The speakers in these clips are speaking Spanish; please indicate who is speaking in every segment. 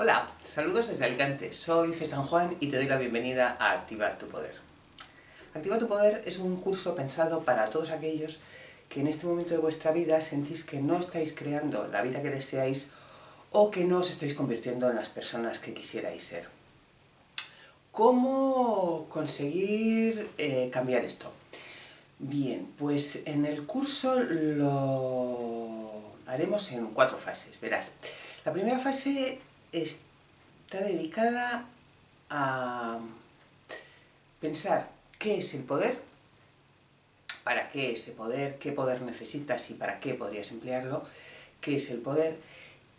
Speaker 1: Hola, saludos desde Alicante, soy Fe San Juan y te doy la bienvenida a Activa tu Poder. Activa tu Poder es un curso pensado para todos aquellos que en este momento de vuestra vida sentís que no estáis creando la vida que deseáis o que no os estáis convirtiendo en las personas que quisierais ser. ¿Cómo conseguir eh, cambiar esto? Bien, pues en el curso lo haremos en cuatro fases, verás. La primera fase está dedicada a pensar qué es el poder, para qué ese poder, qué poder necesitas y para qué podrías emplearlo, qué es el poder,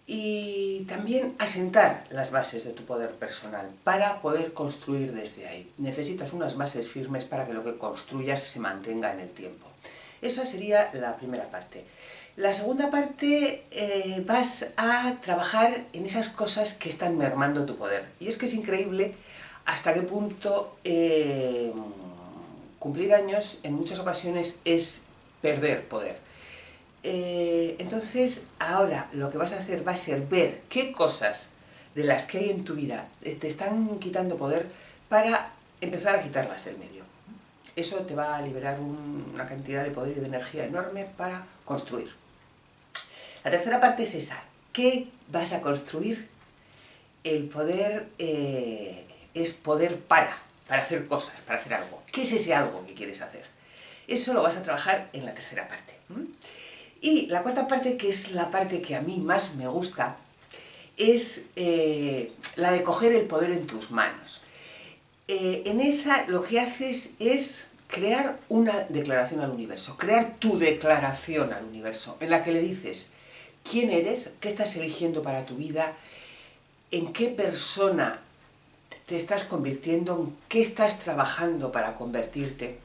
Speaker 1: y también asentar las bases de tu poder personal para poder construir desde ahí. Necesitas unas bases firmes para que lo que construyas se mantenga en el tiempo. Esa sería la primera parte. La segunda parte eh, vas a trabajar en esas cosas que están mermando tu poder. Y es que es increíble hasta qué punto eh, cumplir años en muchas ocasiones es perder poder. Eh, entonces, ahora lo que vas a hacer va a ser ver qué cosas de las que hay en tu vida te están quitando poder para empezar a quitarlas del medio. Eso te va a liberar una cantidad de poder y de energía enorme para construir. La tercera parte es esa. ¿Qué vas a construir? El poder eh, es poder para, para hacer cosas, para hacer algo. ¿Qué es ese algo que quieres hacer? Eso lo vas a trabajar en la tercera parte. Y la cuarta parte, que es la parte que a mí más me gusta, es eh, la de coger el poder en tus manos. Eh, en esa lo que haces es crear una declaración al universo, crear tu declaración al universo, en la que le dices, quién eres, qué estás eligiendo para tu vida, en qué persona te estás convirtiendo, en qué estás trabajando para convertirte,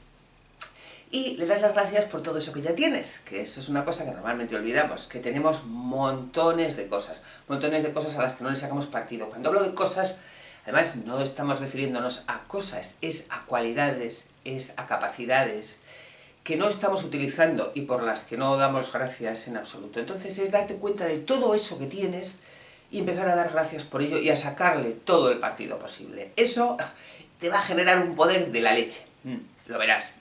Speaker 1: y le das las gracias por todo eso que ya tienes, que eso es una cosa que normalmente olvidamos, que tenemos montones de cosas, montones de cosas a las que no le sacamos partido. Cuando hablo de cosas, además no estamos refiriéndonos a cosas, es a cualidades, es a capacidades, que no estamos utilizando y por las que no damos gracias en absoluto. Entonces es darte cuenta de todo eso que tienes y empezar a dar gracias por ello y a sacarle todo el partido posible. Eso te va a generar un poder de la leche. Mm, lo verás.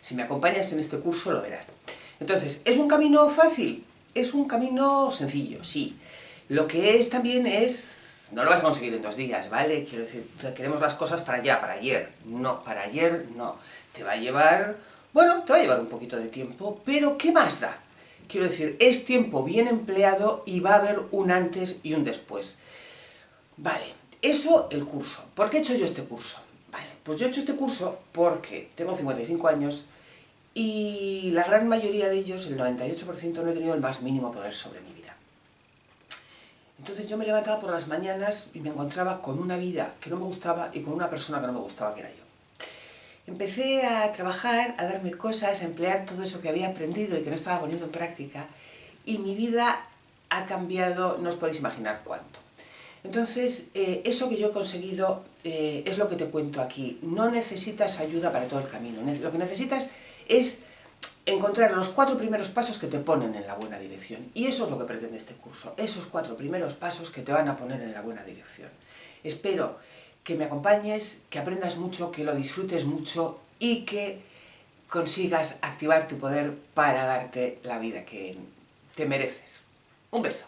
Speaker 1: Si me acompañas en este curso, lo verás. Entonces, ¿es un camino fácil? Es un camino sencillo, sí. Lo que es también es... No lo vas a conseguir en dos días, ¿vale? Quiero decir, queremos las cosas para allá, para ayer. No, para ayer no. Te va a llevar bueno, te va a llevar un poquito de tiempo, pero ¿qué más da? Quiero decir, es tiempo bien empleado y va a haber un antes y un después. Vale, eso el curso. ¿Por qué he hecho yo este curso? Vale, pues yo he hecho este curso porque tengo 55 años y la gran mayoría de ellos, el 98%, no he tenido el más mínimo poder sobre mi vida. Entonces yo me levantaba por las mañanas y me encontraba con una vida que no me gustaba y con una persona que no me gustaba, que era yo. Empecé a trabajar, a darme cosas, a emplear todo eso que había aprendido y que no estaba poniendo en práctica, y mi vida ha cambiado, no os podéis imaginar cuánto. Entonces, eh, eso que yo he conseguido eh, es lo que te cuento aquí. No necesitas ayuda para todo el camino. Lo que necesitas es encontrar los cuatro primeros pasos que te ponen en la buena dirección. Y eso es lo que pretende este curso. Esos cuatro primeros pasos que te van a poner en la buena dirección. Espero que me acompañes, que aprendas mucho, que lo disfrutes mucho y que consigas activar tu poder para darte la vida que te mereces. Un beso.